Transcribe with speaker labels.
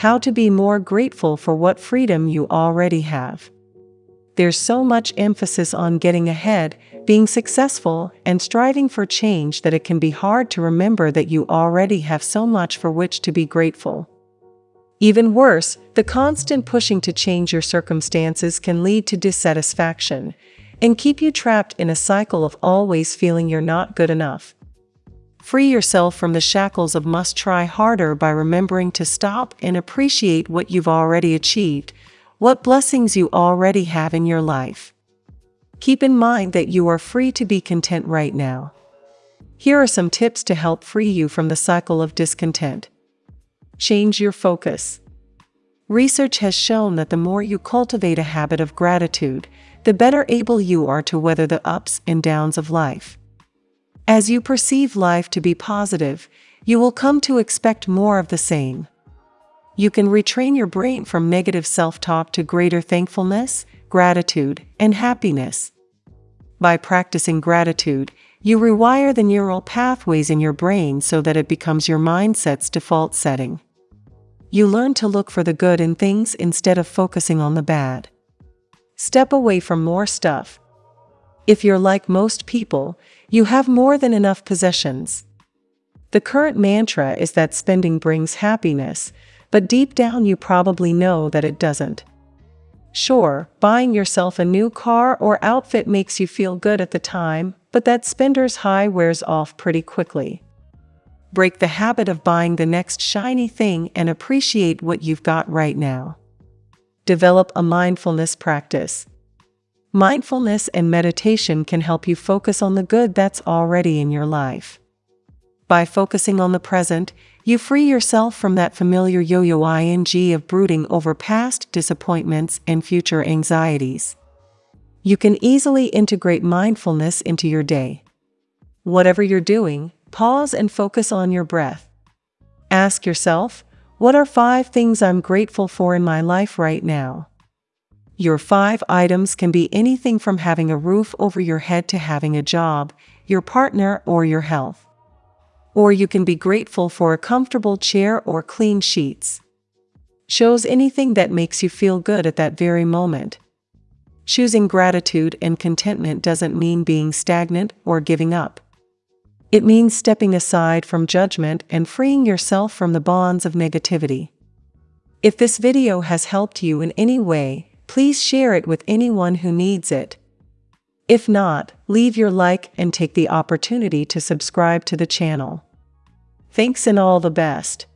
Speaker 1: how to be more grateful for what freedom you already have. There's so much emphasis on getting ahead, being successful, and striving for change that it can be hard to remember that you already have so much for which to be grateful. Even worse, the constant pushing to change your circumstances can lead to dissatisfaction and keep you trapped in a cycle of always feeling you're not good enough. Free yourself from the shackles of must try harder by remembering to stop and appreciate what you've already achieved, what blessings you already have in your life. Keep in mind that you are free to be content right now. Here are some tips to help free you from the cycle of discontent. Change your focus. Research has shown that the more you cultivate a habit of gratitude, the better able you are to weather the ups and downs of life. As you perceive life to be positive, you will come to expect more of the same. You can retrain your brain from negative self-talk to greater thankfulness, gratitude, and happiness. By practicing gratitude, you rewire the neural pathways in your brain so that it becomes your mindset's default setting. You learn to look for the good in things instead of focusing on the bad. Step away from more stuff. If you're like most people, you have more than enough possessions. The current mantra is that spending brings happiness, but deep down you probably know that it doesn't. Sure, buying yourself a new car or outfit makes you feel good at the time, but that spender's high wears off pretty quickly. Break the habit of buying the next shiny thing and appreciate what you've got right now. Develop a mindfulness practice. Mindfulness and meditation can help you focus on the good that's already in your life. By focusing on the present, you free yourself from that familiar yo-yo ing of brooding over past disappointments and future anxieties. You can easily integrate mindfulness into your day. Whatever you're doing, pause and focus on your breath. Ask yourself, what are five things I'm grateful for in my life right now? Your five items can be anything from having a roof over your head to having a job, your partner, or your health. Or you can be grateful for a comfortable chair or clean sheets. Shows anything that makes you feel good at that very moment. Choosing gratitude and contentment doesn't mean being stagnant or giving up. It means stepping aside from judgment and freeing yourself from the bonds of negativity. If this video has helped you in any way, please share it with anyone who needs it. If not, leave your like and take the opportunity to subscribe to the channel. Thanks and all the best.